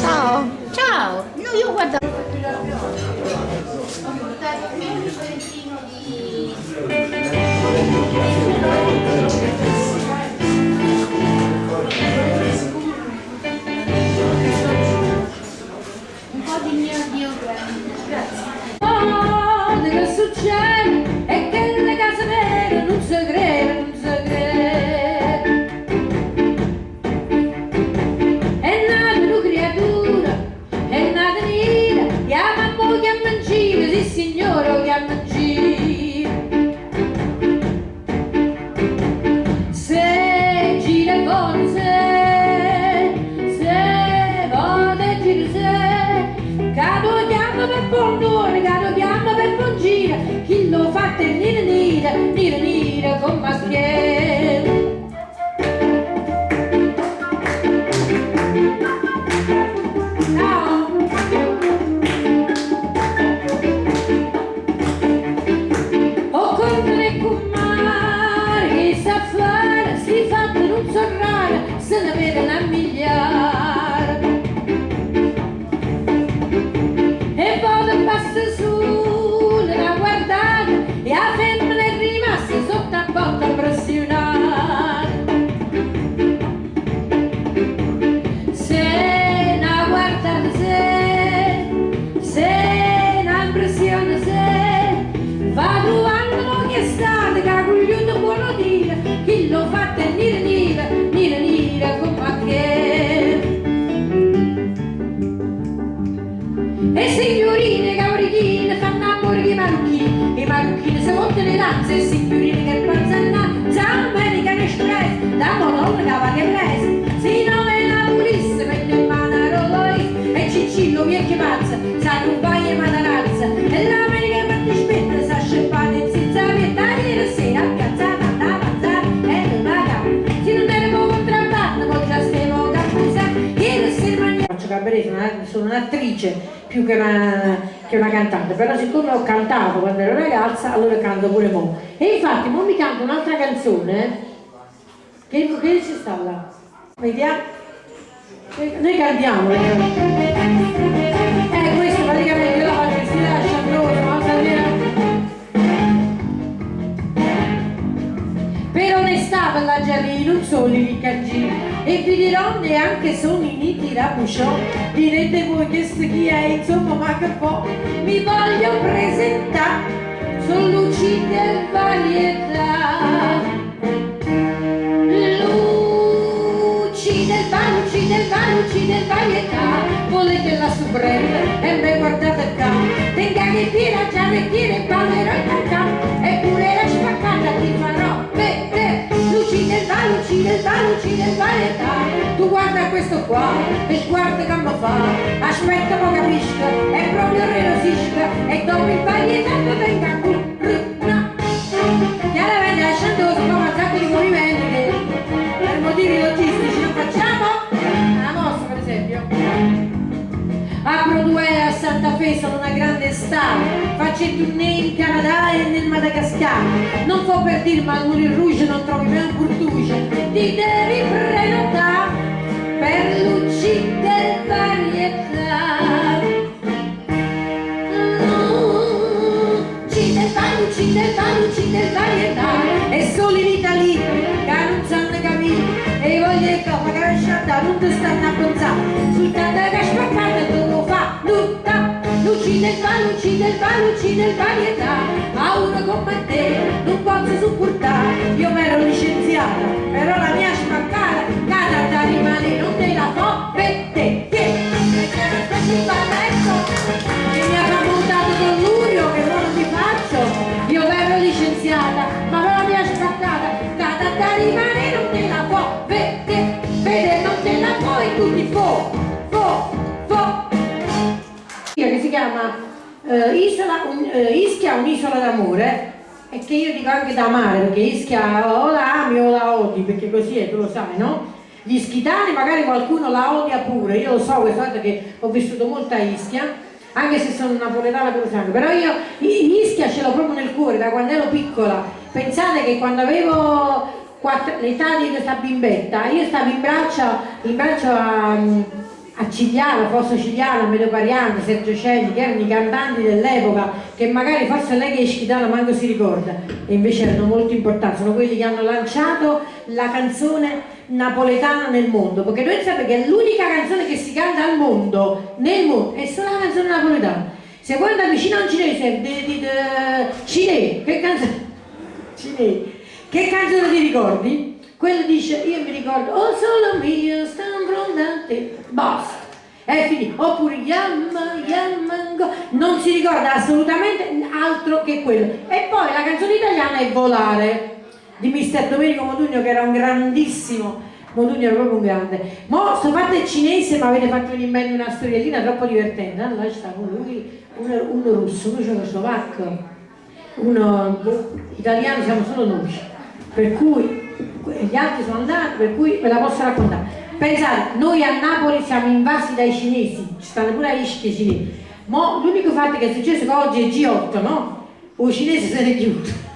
Ciao, ciao, no, io guardo. Ho portato qui un fiorentino di... Un po' di mio Dio, grazie. Oh, deve succedere. cante, mira, mira, mira, mira, con más piel. Signorine caprichine fanno amore di marocchini. I marocchini si montano le danze e signorine che panzanna Zammenica che stress da madonna cava che presa si nome la pulisse mano a Rolls e Ciccillo vecchio pazza sa rubaia e matarazza sono una- sono un'attrice più che una, che una cantante, però siccome ho cantato quando ero ragazza, allora canto pure mo. E infatti mo mi canto un'altra canzone, che, che ci sta là? Vediamo? Eh, Noi cantiamo, eh, questo praticamente io la faccio in stile asciandroso, ma Per onestà per la Gianni sono i riccaggi e vi dirò neanche sono i rabuciò direte voi che sto chi è insomma ma che po' mi voglio presentare sono luci del varietà. Luci del bar luci del bar luci del varietà. Volete la suprema e me guardate qua. Tenga che tira già retire ballerò il cantà eppure la spaccata ti farò vedere luci del bar luci del bar luci del varietà questo qua e guarda come fa aspetta ma capisca è proprio relosisca e dopo il varietà mi venga qui chiaramente lasciando come un sacco di movimenti per motivi logistici non facciamo. La mossa per esempio. A Broadway a Santa Fe sono una grande star. Faccio il tournée in Canada e nel Madagascar. Non può per dire ma al Moulin Rouge non trovi mai un Burtuge ti devi prenotare magari sciatta non ti stanno a pensare sul tanto che spaccata tu lo fa tutta luci del bar, luci del bar, luci del eh, Ischia un'isola d'amore e che io dico anche da amare perché Ischia o la ami o la odi perché così è, tu lo sai, no? Gli ischitani magari qualcuno la odia pure, io lo so questa volta che ho vissuto molto a Ischia, anche se sono napoletana pure sangue, però io Ischia ce l'ho proprio nel cuore da quando ero piccola. Pensate che quando avevo l'età di questa bimbetta, io stavo in braccio, in braccio a, a Cigliano, Fosso Cigliano, Medio Pariante, Sergio Celli, che erano i cantanti dell'epoca, che magari forse lei che è ischitana manco si ricorda, e invece erano molto importanti, sono quelli che hanno lanciato la canzone napoletana nel mondo, perché noi sapete che l'unica canzone che si canta al mondo, nel mondo, è solo la canzone napoletana. Se vuoi andare vicino a un cinese, cinese, che canzone? Cinese, che canzone ti ricordi? Quello dice, io mi ricordo, oh solo mio, stanno fronte, basta. È finito. Oppure Yamma, Yammango, non si ricorda assolutamente altro che quello. E poi la canzone italiana è Volare di mister Domenico Modugno che era un grandissimo Modugno era proprio un grande mo sto fatto il cinese ma avete fatto venire in mente una storiellina troppo divertente allora c'è stato lui uno, uno russo, uno cecoslovacco uno boh, italiano siamo solo noi per cui gli altri sono andati per cui ve la posso raccontare pensate noi a Napoli siamo invasi dai cinesi ci stanno pure Ischia cinesi mo l'unico fatto che è successo è che oggi è G8 no? o cinesi se ne è chiuso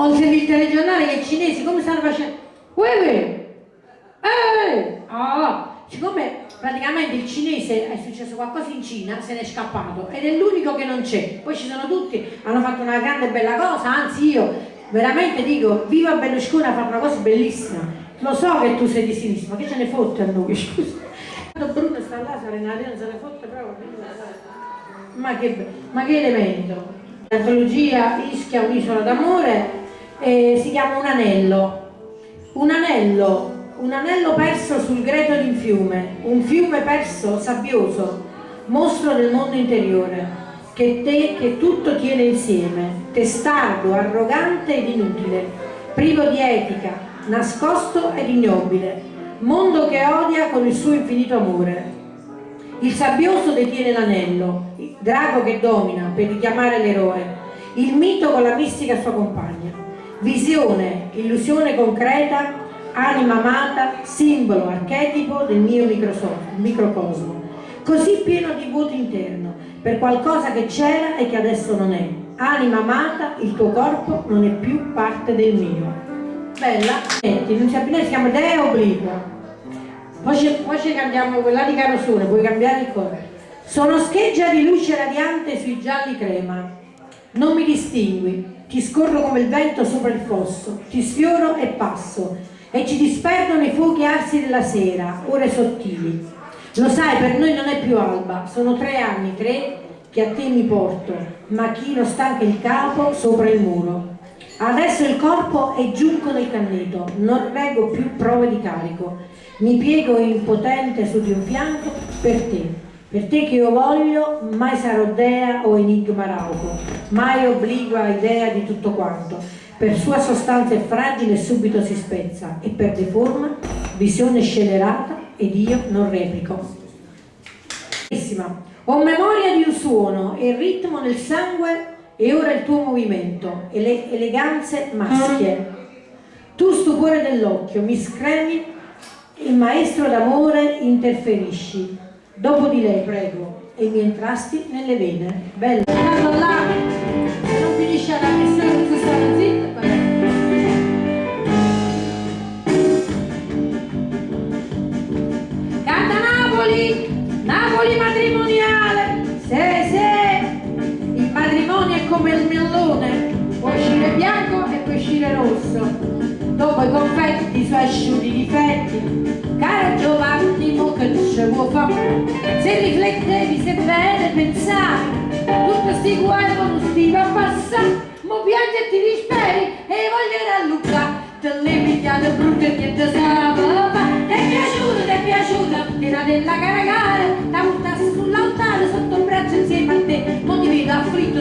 ho sentito il telegiornale che i cinesi come stanno facendo? Uè, uè. Eh, oh, siccome praticamente il cinese è successo qualcosa in Cina, se n'è scappato ed è l'unico che non c'è. Poi ci sono tutti, hanno fatto una grande bella cosa, anzi io veramente dico, viva Berlusconi a fare una cosa bellissima. Lo so che tu sei di sinistra, ma che ce ne fotte a noi, scusa. Quando Bruno sta là, Serenarina se ne fotte proprio. Ma che, ma che elemento. L'antologia Ischia, un'isola d'amore, eh, si chiama Un anello. Un anello un anello perso sul greto di un fiume, un fiume perso, sabbioso, mostro del mondo interiore, che, te, che tutto tiene insieme, testardo, arrogante ed inutile, privo di etica, nascosto ed ignobile, mondo che odia con il suo infinito amore. Il sabbioso detiene l'anello, il drago che domina per richiamare l'eroe, il mito con la mistica sua compagna. Visione, illusione concreta, anima amata, simbolo, archetipo del mio microcosmo, così pieno di vuoto interno, per qualcosa che c'era e che adesso non è. Anima amata, il tuo corpo non è più parte del mio. Bella, non si si chiama Dea Obliqua. Poi poi ci cambiamo quella di Carosone, puoi cambiare il cuore. Sono scheggia di luce radiante sui gialli crema. Non mi distingui, ti scorro come il vento sopra il fosso, ti sfioro e passo, e ci disperdono i fuochi arsi della sera, ore sottili. Lo sai, per noi non è più alba, sono tre anni, tre che a te mi porto, ma chi non stanca il capo sopra il muro. Adesso il corpo è giunco nel canneto, non reggo più prove di carico. Mi piego impotente su di un fianco per te, per te che io voglio, mai sarò dea o enigma rauco, mai obligua idea di tutto quanto per sua sostanza è fragile e subito si spezza e perde forma, visione scelerata ed io non replico. Ho memoria di un suono e il ritmo nel sangue e ora il tuo movimento e le eleganze maschie. Tu stupore dell'occhio, mi scremi, il maestro d'amore interferisci. Dopo di lei, prego, e mi entrasti nelle vene. Stai zitta. Napoli matrimoniale, è millone, può uscire bianco e può uscire rosso, dopo i confetti, suoi asciutti difetti, cara Giovanni, mo che ce può fare, se riflettevi, se bene pensare, tutti sti guai non sti va a passare, mo piange e ti disperi e voglio rallucare, te le pigliate brutte e niente sa piaciuto, ti è piaciuto, tira della caragare, da buttarsi sull'altare sotto il braccio insieme a te, non ti vedo afflitto,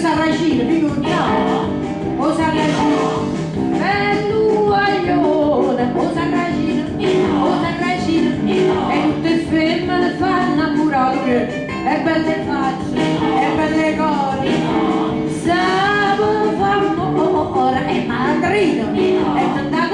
Sarracino, dico no, o Sarracino, bello guaglione, o Sarracino, o Sarracino, e tutte femmine fanno innamorare, e belle facce, e belle cose, sabato fanno ora, e madrino, e tanta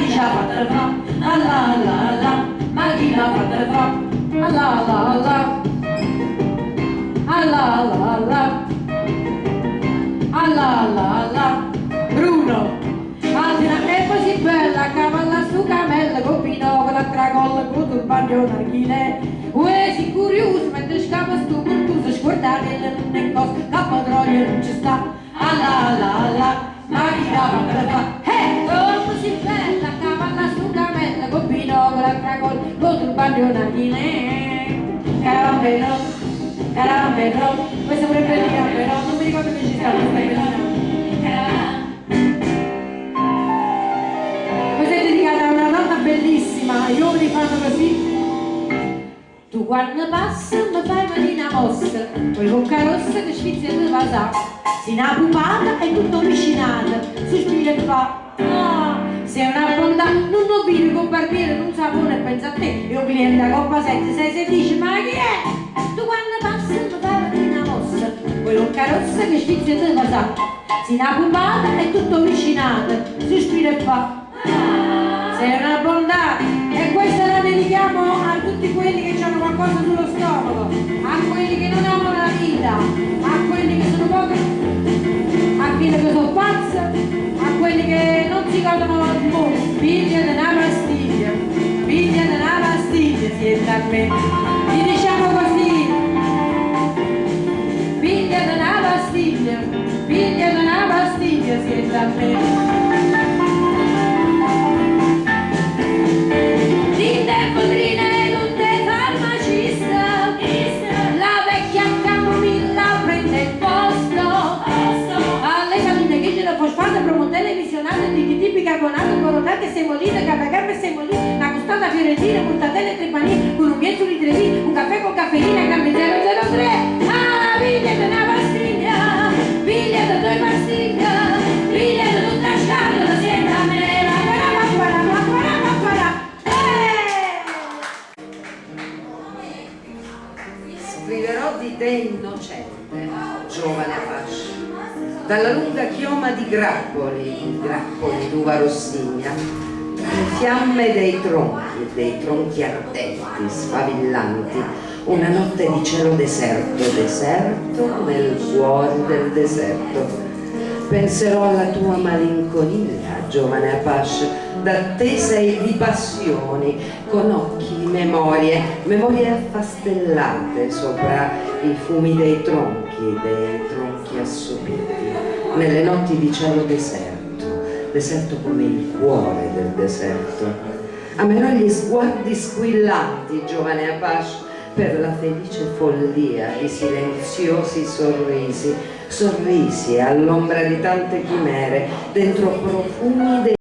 Magia patrpa, la la la la, magia patrpa, la la la. La, la la la. La, la la la, Bruno, altra è così bella, cavalla su camella, con la, cracolla, con turbano, narghile, uè, si curioso, mentre scappa stu cortuso, scordate, non è cosa, la padroglia non ci sta, la la la la, magia patrpa, hey, oh, così bella, archile Caramelo Caramelo, questa pure bellina però, non mi ricordo che ci sta questa a una donna bellissima, gli uomini fanno così. Tu quando passi mi fai mattina mossa, poi bocca rossa che sfizia di vasà. Si una pupata e tutto vicinato, sospira e fa, ah, sei una bontà, non vedi con barbiere, non sapone e pensa a te, un cliente a coppa 7, 6, 6, dice, ma chi è? Tu quando passi mi fai mattina mossa, bocca rossa che sfizia di vasà. Si una pupata e tutto vicinato, sospira e fa, sei una bontà, e questa la dedichiamo a tutti quelli che hanno qualcosa sullo stomaco, a quelli che non amano la vita, a quelli corotate semolite capagambe semolite una costata fiorentina mortadelle trepanine con un miezzo di trevi un caffè con caffeina gambe 003 Ah figlia di una pastiglia figlia di due pastiglia figlia di tutta scatola siete a me Scriverò di te innocente, giovane Apache, dalla lunga chioma di grappoli, grappoli d'uva rossigna, le fiamme dei tronchi, dei tronchi ardenti, sfavillanti, una notte di cielo deserto, deserto nel cuore del deserto. Penserò alla tua malinconia, giovane Apache, d'attesa e di passioni, con occhi, memorie, memorie affastellate sopra i fumi dei tronchi, dei tronchi assopiti, nelle notti di cielo deserto, deserto come il cuore del deserto. Amerò gli sguardi squillanti, giovane Apache, per la felice follia di silenziosi sorrisi, sorrisi all'ombra di tante chimere, dentro profumi dei